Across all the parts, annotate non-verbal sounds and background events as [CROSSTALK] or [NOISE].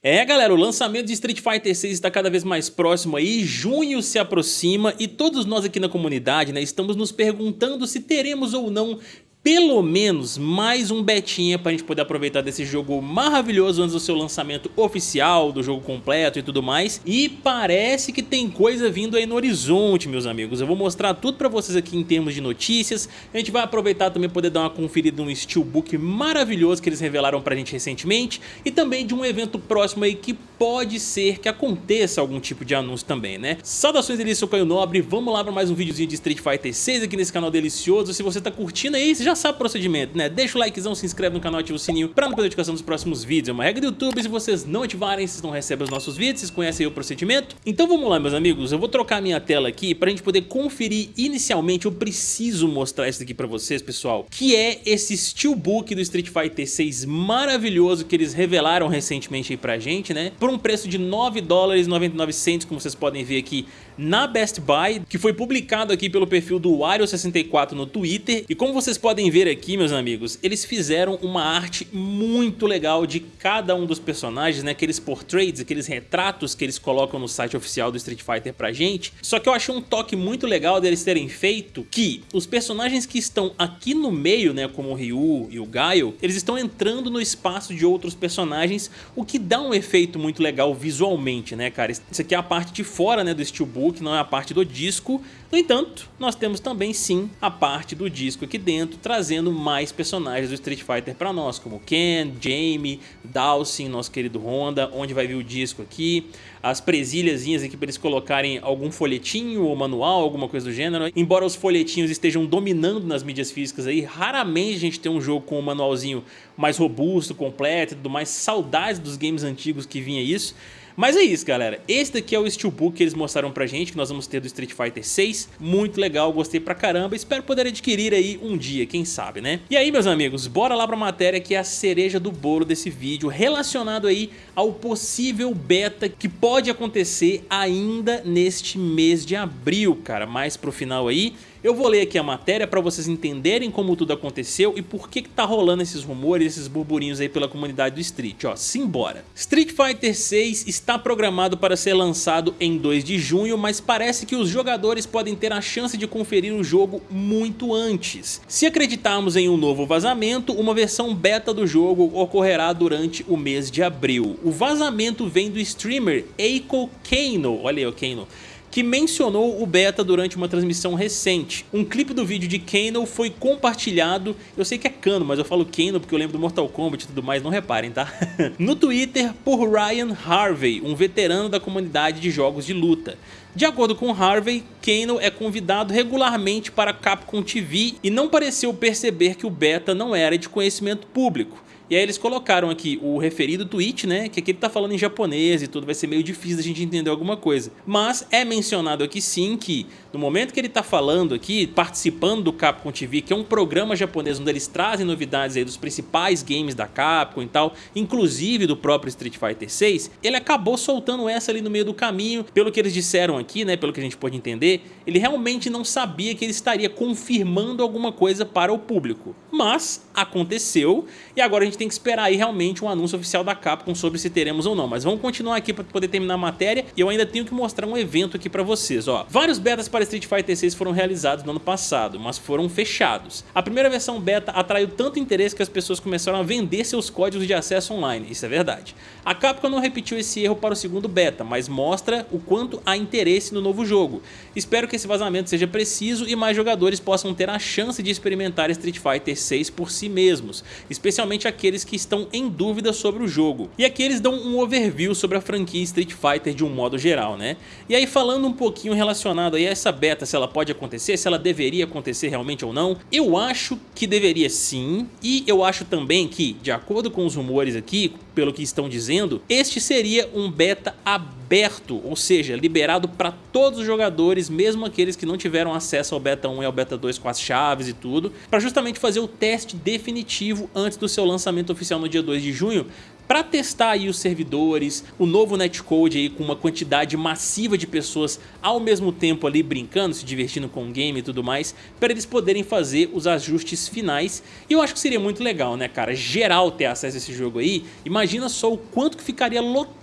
É galera, o lançamento de Street Fighter 6 está cada vez mais próximo aí, junho se aproxima e todos nós aqui na comunidade né, estamos nos perguntando se teremos ou não pelo menos mais um betinha pra gente poder aproveitar desse jogo maravilhoso antes do seu lançamento oficial, do jogo completo e tudo mais. E parece que tem coisa vindo aí no horizonte, meus amigos. Eu vou mostrar tudo pra vocês aqui em termos de notícias. A gente vai aproveitar também poder dar uma conferida num steelbook maravilhoso que eles revelaram pra gente recentemente. E também de um evento próximo aí que pode ser que aconteça algum tipo de anúncio também, né? Saudações delícia, eu sou Caio Nobre. Vamos lá pra mais um videozinho de Street Fighter 6 aqui nesse canal delicioso. Se você tá curtindo aí, você já sabe o procedimento, né? Deixa o likezão, se inscreve no canal, ativa o sininho pra não perder a notificação dos próximos vídeos. É uma regra do YouTube, se vocês não ativarem, vocês não recebem os nossos vídeos, vocês conhecem o procedimento. Então vamos lá, meus amigos, eu vou trocar minha tela aqui pra gente poder conferir inicialmente, eu preciso mostrar isso aqui pra vocês, pessoal, que é esse Steelbook do Street Fighter 6 maravilhoso que eles revelaram recentemente aí pra gente, né? Por um preço de 9 dólares 99 centos, como vocês podem ver aqui na Best Buy, que foi publicado aqui pelo perfil do Wario64 no Twitter. E como vocês podem ver aqui, meus amigos, eles fizeram uma arte muito legal de cada um dos personagens, né? Aqueles portraits, aqueles retratos que eles colocam no site oficial do Street Fighter pra gente. Só que eu achei um toque muito legal deles terem feito que os personagens que estão aqui no meio, né, como o Ryu e o Gaio, eles estão entrando no espaço de outros personagens, o que dá um efeito muito legal visualmente, né, cara? Isso aqui é a parte de fora, né, do Steelbook, não é a parte do disco. No entanto, nós temos também sim a parte do disco aqui dentro, trazendo mais personagens do Street Fighter para nós, como Ken, Jamie, Dawson, nosso querido Honda, onde vai vir o disco aqui, as presilhazinhas aqui para eles colocarem algum folhetinho ou manual, alguma coisa do gênero. Embora os folhetinhos estejam dominando nas mídias físicas aí, raramente a gente tem um jogo com um manualzinho mais robusto, completo e tudo mais. Saudades dos games antigos que vinha isso. Mas é isso, galera. Esse daqui é o Steelbook que eles mostraram pra gente, que nós vamos ter do Street Fighter 6. Muito legal, gostei pra caramba. Espero poder adquirir aí um dia, quem sabe, né? E aí, meus amigos, bora lá pra matéria que é a cereja do bolo desse vídeo, relacionado aí ao possível beta que pode acontecer ainda neste mês de abril, cara. Mais pro final aí. Eu vou ler aqui a matéria para vocês entenderem como tudo aconteceu e por que, que tá rolando esses rumores, esses burburinhos aí pela comunidade do Street. Ó, simbora. Street Fighter 6 está programado para ser lançado em 2 de junho, mas parece que os jogadores podem ter a chance de conferir o jogo muito antes. Se acreditarmos em um novo vazamento, uma versão beta do jogo ocorrerá durante o mês de abril. O vazamento vem do streamer Eiko Kano, olha aí o Kano, que mencionou o beta durante uma transmissão recente. Um clipe do vídeo de Kano foi compartilhado, eu sei que é Kano, mas eu falo Kano porque eu lembro do Mortal Kombat e tudo mais, não reparem, tá? [LAUGHS] no Twitter por Ryan Harvey, um veterano da comunidade de jogos de luta. De acordo com Harvey, Kano é convidado regularmente para Capcom TV e não pareceu perceber que o beta não era de conhecimento público. E aí eles colocaram aqui o referido tweet, né? Que aqui ele tá falando em japonês e tudo, vai ser meio difícil a gente entender alguma coisa. Mas é mencionado aqui sim que no momento que ele tá falando aqui, participando do Capcom TV, que é um programa japonês onde eles trazem novidades aí dos principais games da Capcom e tal, inclusive do próprio Street Fighter 6, ele acabou soltando essa ali no meio do caminho, pelo que eles disseram aqui, né? Pelo que a gente pode entender, ele realmente não sabia que ele estaria confirmando alguma coisa para o público. Mas aconteceu e agora a gente tem que esperar aí realmente um anúncio oficial da Capcom sobre se teremos ou não. Mas vamos continuar aqui para poder terminar a matéria e eu ainda tenho que mostrar um evento aqui para vocês. Ó. Vários betas para Street Fighter 6 foram realizados no ano passado, mas foram fechados. A primeira versão beta atraiu tanto interesse que as pessoas começaram a vender seus códigos de acesso online, isso é verdade. A Capcom não repetiu esse erro para o segundo beta, mas mostra o quanto há interesse no novo jogo. Espero que esse vazamento seja preciso e mais jogadores possam ter a chance de experimentar Street Fighter 6 por si mesmos, especialmente aqueles aqueles que estão em dúvida sobre o jogo. E aqui eles dão um overview sobre a franquia Street Fighter de um modo geral, né? E aí falando um pouquinho relacionado a essa beta, se ela pode acontecer, se ela deveria acontecer realmente ou não, eu acho que deveria sim, e eu acho também que, de acordo com os rumores aqui, pelo que estão dizendo, este seria um beta aberto, ou seja, liberado para todos os jogadores, mesmo aqueles que não tiveram acesso ao beta 1 e ao beta 2 com as chaves e tudo, para justamente fazer o teste definitivo antes do seu lançamento oficial no dia 2 de junho, para testar aí os servidores, o novo netcode aí com uma quantidade massiva de pessoas ao mesmo tempo ali brincando, se divertindo com o game e tudo mais, para eles poderem fazer os ajustes finais. E eu acho que seria muito legal, né, cara? Geral ter acesso a esse jogo aí. Imagina só o quanto que ficaria lotado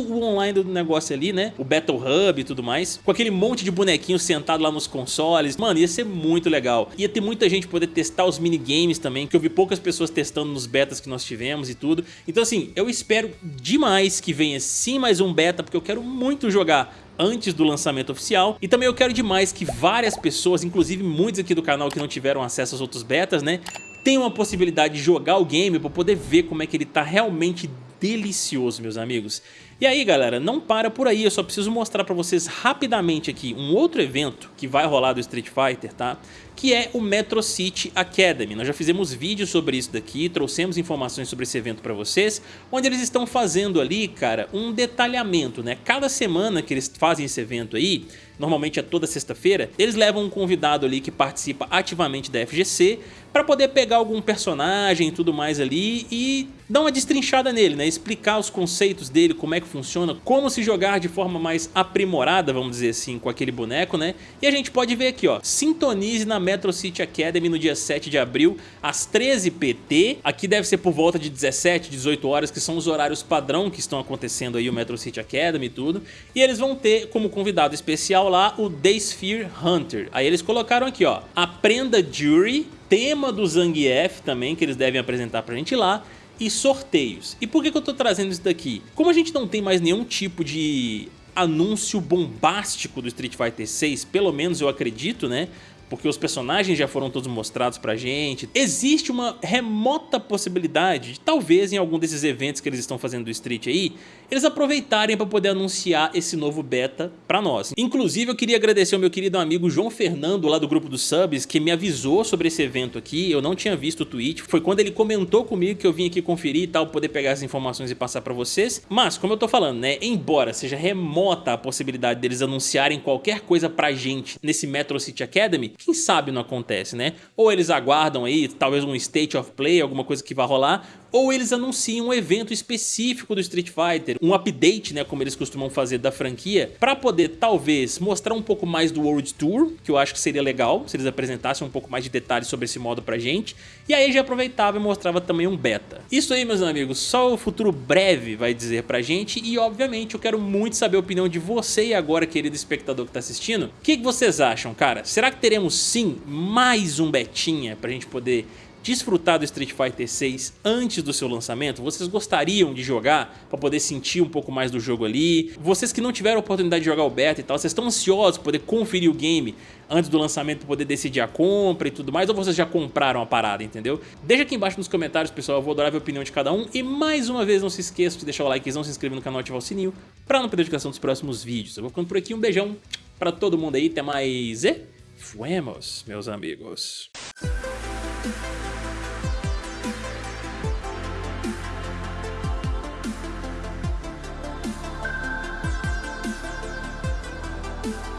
o online do negócio ali, né? O Battle Hub e tudo mais. Com aquele monte de bonequinhos sentado lá nos consoles. Mano, ia ser muito legal. Ia ter muita gente poder testar os minigames também, que eu vi poucas pessoas testando nos betas que nós tivemos e tudo. Então assim, eu espero demais que venha sim mais um beta, porque eu quero muito jogar antes do lançamento oficial. E também eu quero demais que várias pessoas, inclusive muitos aqui do canal que não tiveram acesso aos outros betas, né? Tenham a possibilidade de jogar o game para poder ver como é que ele tá realmente delicioso, meus amigos. E aí, galera, não para por aí, eu só preciso mostrar para vocês rapidamente aqui um outro evento que vai rolar do Street Fighter, tá? Que é o Metro City Academy. Nós já fizemos vídeos sobre isso daqui, trouxemos informações sobre esse evento para vocês, onde eles estão fazendo ali, cara, um detalhamento, né? Cada semana que eles fazem esse evento aí, normalmente é toda sexta-feira, eles levam um convidado ali que participa ativamente da FGC para poder pegar algum personagem e tudo mais ali e dar uma destrinchada nele, né? Explicar os conceitos dele, como é que funciona, como se jogar de forma mais aprimorada, vamos dizer assim, com aquele boneco, né? E a gente pode ver aqui, ó, sintonize na Metro City Academy no dia 7 de abril, às 13 PT, aqui deve ser por volta de 17, 18 horas, que são os horários padrão que estão acontecendo aí o Metro City Academy e tudo, e eles vão ter como convidado especial lá o Sphere Hunter, aí eles colocaram aqui, ó, aprenda Jury, tema do Zangief também, que eles devem apresentar pra gente lá, e sorteios. E por que, que eu tô trazendo isso daqui? Como a gente não tem mais nenhum tipo de anúncio bombástico do Street Fighter 6, pelo menos eu acredito, né? Porque os personagens já foram todos mostrados pra gente. Existe uma remota possibilidade de talvez em algum desses eventos que eles estão fazendo do Street aí, eles aproveitarem para poder anunciar esse novo beta pra nós. Inclusive eu queria agradecer ao meu querido amigo João Fernando lá do grupo dos subs que me avisou sobre esse evento aqui, eu não tinha visto o tweet, foi quando ele comentou comigo que eu vim aqui conferir e tal, poder pegar as informações e passar pra vocês. Mas como eu tô falando, né, embora seja remota a possibilidade deles anunciarem qualquer coisa pra gente nesse Metro City Academy, quem sabe não acontece, né? Ou eles aguardam aí, talvez um State of Play, alguma coisa que vai rolar, ou eles anunciam um evento específico do Street Fighter, um update, né, como eles costumam fazer da franquia, para poder talvez mostrar um pouco mais do World Tour, que eu acho que seria legal se eles apresentassem um pouco mais de detalhes sobre esse modo pra gente, e aí já aproveitava e mostrava também um beta. Isso aí, meus amigos, só o futuro breve vai dizer pra gente, e obviamente eu quero muito saber a opinião de você e agora, querido espectador que tá assistindo, o que, que vocês acham, cara? Será que teremos sim mais um betinha pra gente poder desfrutar do Street Fighter 6 antes do seu lançamento? Vocês gostariam de jogar para poder sentir um pouco mais do jogo ali? Vocês que não tiveram a oportunidade de jogar o beta e tal, vocês estão ansiosos para poder conferir o game antes do lançamento para poder decidir a compra e tudo mais, ou vocês já compraram a parada, entendeu? Deixa aqui embaixo nos comentários, pessoal, eu vou adorar a opinião de cada um. E mais uma vez, não se esqueça de deixar o likezão, se inscrever no canal e ativar o sininho para não perder a notificação dos próximos vídeos. Eu vou ficando por aqui, um beijão para todo mundo aí, até mais e fuemos, meus amigos. Bye.